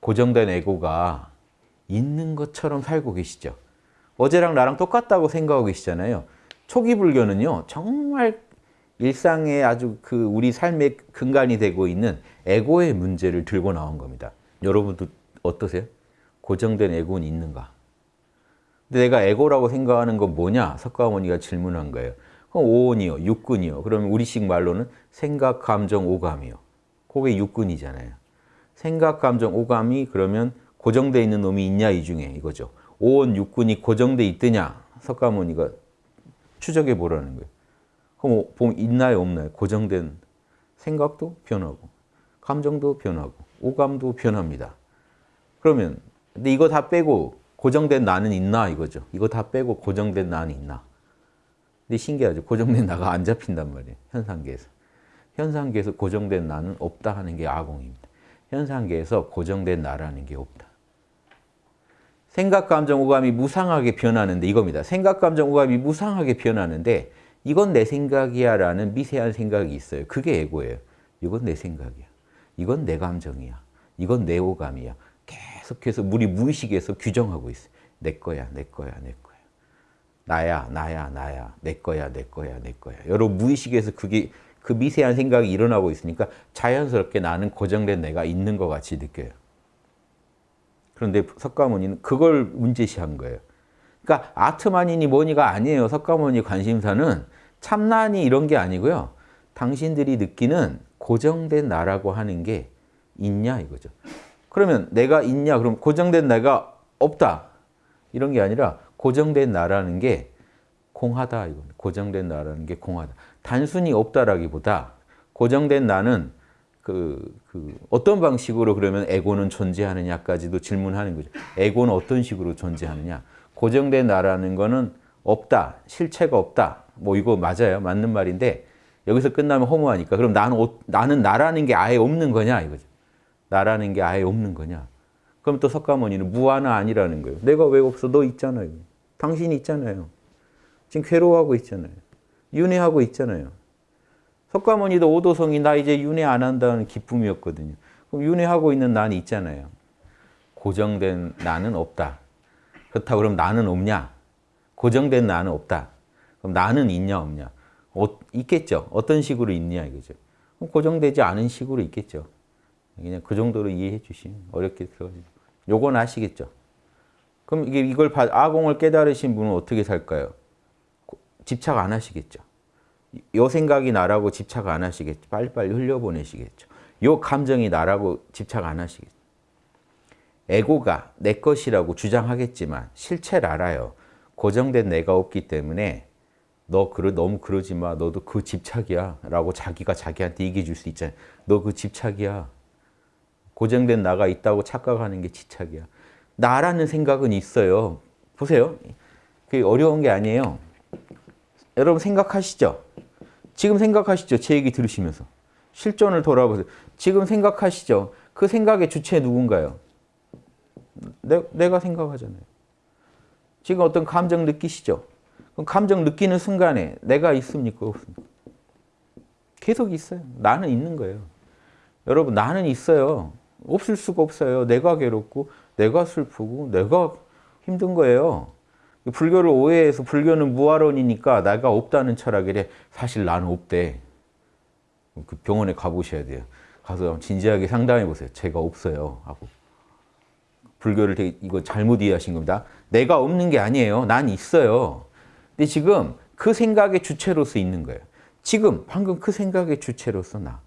고정된 에고가 있는 것처럼 살고 계시죠. 어제랑 나랑 똑같다고 생각하고 계시잖아요. 초기 불교는요. 정말 일상의 아주 그 우리 삶의 근간이 되고 있는 에고의 문제를 들고 나온 겁니다. 여러분도 어떠세요? 고정된 에고는 있는가? 근데 내가 에고라고 생각하는 건 뭐냐? 석가모니가 질문한 거예요. 그럼 오온이요, 육근이요. 그러면 우리식 말로는 생각, 감정, 오감이요. 그게 육근이잖아요. 생각, 감정, 오감이 그러면 고정되어 있는 놈이 있냐 이 중에 이거죠. 오온, 육근이 고정되어 있더냐? 석가모니가 추적해 보라는 거예요. 그럼 보면 있나요, 없나요? 고정된 생각도 변하고, 감정도 변하고, 오감도 변합니다. 그러면 근데 이거 다 빼고 고정된 나는 있나 이거죠. 이거 다 빼고 고정된 나는 있나. 근데 신기하죠. 고정된 나가 안 잡힌단 말이에요. 현상계에서. 현상계에서 고정된 나는 없다 하는 게 아공입니다. 현상계에서 고정된 나라는 게 없다. 생각, 감정, 오감이 무상하게 변하는데 이겁니다. 생각, 감정, 오감이 무상하게 변하는데 이건 내 생각이야 라는 미세한 생각이 있어요. 그게 에고예요. 이건 내 생각이야. 이건 내 감정이야. 이건 내 오감이야. 계속해서 우리 무의식에서 규정하고 있어요. 내 거야, 내 거야, 내 거야. 나야, 나야, 나야. 내 거야, 내 거야, 내 거야. 여러 무의식에서 그게 그 미세한 생각이 일어나고 있으니까 자연스럽게 나는 고정된 내가 있는 것 같이 느껴요. 그런데 석가모니는 그걸 문제시한 거예요. 그러니까 아트만이니 뭐니가 아니에요. 석가모니 관심사는 참나니 이런 게 아니고요. 당신들이 느끼는 고정된 나라고 하는 게 있냐 이거죠. 그러면 내가 있냐? 그럼 고정된 내가 없다. 이런 게 아니라 고정된 나라는 게 공하다. 이거 고정된 나라는 게 공하다. 단순히 없다라기보다 고정된 나는 그, 그 어떤 방식으로 그러면 에고는 존재하느냐까지도 질문하는 거죠. 에고는 어떤 식으로 존재하느냐. 고정된 나라는 거는 없다. 실체가 없다. 뭐 이거 맞아요. 맞는 말인데 여기서 끝나면 허무하니까 그럼 나는, 나는 나라는 게 아예 없는 거냐 이거죠. 나라는 게 아예 없는 거냐. 그럼 또 석가모니는 무아나 아니라는 거예요. 내가 왜 없어? 너 있잖아요. 당신이 있잖아요. 지금 괴로워하고 있잖아요. 윤회하고 있잖아요. 석가모니도 오도성이 나 이제 윤회 안 한다는 기쁨이었거든요. 그럼 윤회하고 있는 난 있잖아요. 고정된 나는 없다. 그렇다고 그럼 나는 없냐? 고정된 나는 없다. 그럼 나는 있냐 없냐? 어, 있겠죠. 어떤 식으로 있냐 이거죠. 고정되지 않은 식으로 있겠죠. 그냥 그 정도로 이해해 주시면 어렵게 들어가지. 요건 아시겠죠? 그럼 이게 이걸 아공을 깨달으신 분은 어떻게 살까요? 집착 안 하시겠죠. 요 생각이 나라고 집착 안 하시겠죠. 빨리빨리 흘려보내시겠죠. 요 감정이 나라고 집착 안 하시겠죠. 에고가 내 것이라고 주장하겠지만 실체를 알아요. 고정된 내가 없기 때문에 너 그러, 너무 그러지 마. 너도 그 집착이야. 라고 자기가 자기한테 얘기해 줄 수 있잖아요. 너 그 집착이야. 고정된 나가 있다고 착각하는 게 집착이야. 나라는 생각은 있어요. 보세요. 그게 어려운 게 아니에요. 여러분 생각하시죠? 지금 생각하시죠? 제 얘기 들으시면서. 실존을 돌아보세요. 지금 생각하시죠? 그 생각의 주체 누군가요? 내, 내가 생각하잖아요. 지금 어떤 감정 느끼시죠? 그럼 감정 느끼는 순간에 내가 있습니까? 계속 있어요. 나는 있는 거예요. 여러분 나는 있어요. 없을 수가 없어요. 내가 괴롭고 내가 슬프고 내가 힘든 거예요. 불교를 오해해서 불교는 무아론이니까 내가 없다는 철학이래. 사실 나는 없대. 그 병원에 가보셔야 돼요. 가서 진지하게 상담해 보세요. 제가 없어요. 하고. 불교를 되게 이거 잘못 이해하신 겁니다. 내가 없는 게 아니에요. 난 있어요. 근데 지금 그 생각의 주체로서 있는 거예요. 지금 방금 그 생각의 주체로서 나.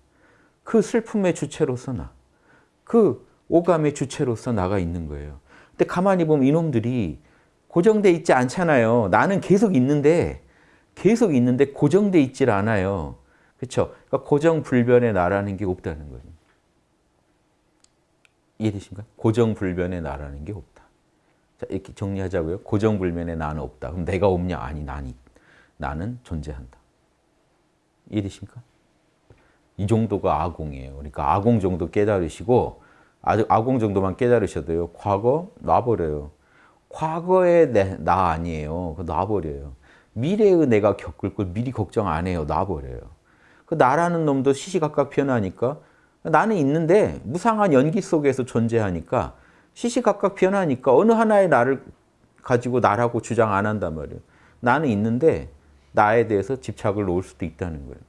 그 슬픔의 주체로서 나. 그 오감의 주체로서 나가 있는 거예요. 근데 가만히 보면 이놈들이 고정돼 있지 않잖아요. 나는 계속 있는데 계속 있는데 고정돼 있질 않아요. 그렇죠? 그러니까 고정불변의 나라는 게 없다는 거예요. 이해되십니까? 고정불변의 나라는 게 없다. 자, 이렇게 정리하자고요. 고정불변의 나는 없다. 그럼 내가 없냐? 아니, 나니. 나는 존재한다. 이해되십니까? 이 정도가 아공이에요. 그러니까 아공 정도 깨달으시고 아공 정도만 깨달으셔도요. 과거 놔버려요. 과거의 내, 나 아니에요. 그 놔버려요. 미래의 내가 겪을 걸 미리 걱정 안 해요. 놔버려요. 그 나라는 놈도 시시각각 변하니까 나는 있는데 무상한 연기 속에서 존재하니까 시시각각 변하니까 어느 하나의 나를 가지고 나라고 주장 안 한단 말이에요. 나는 있는데 나에 대해서 집착을 놓을 수도 있다는 거예요.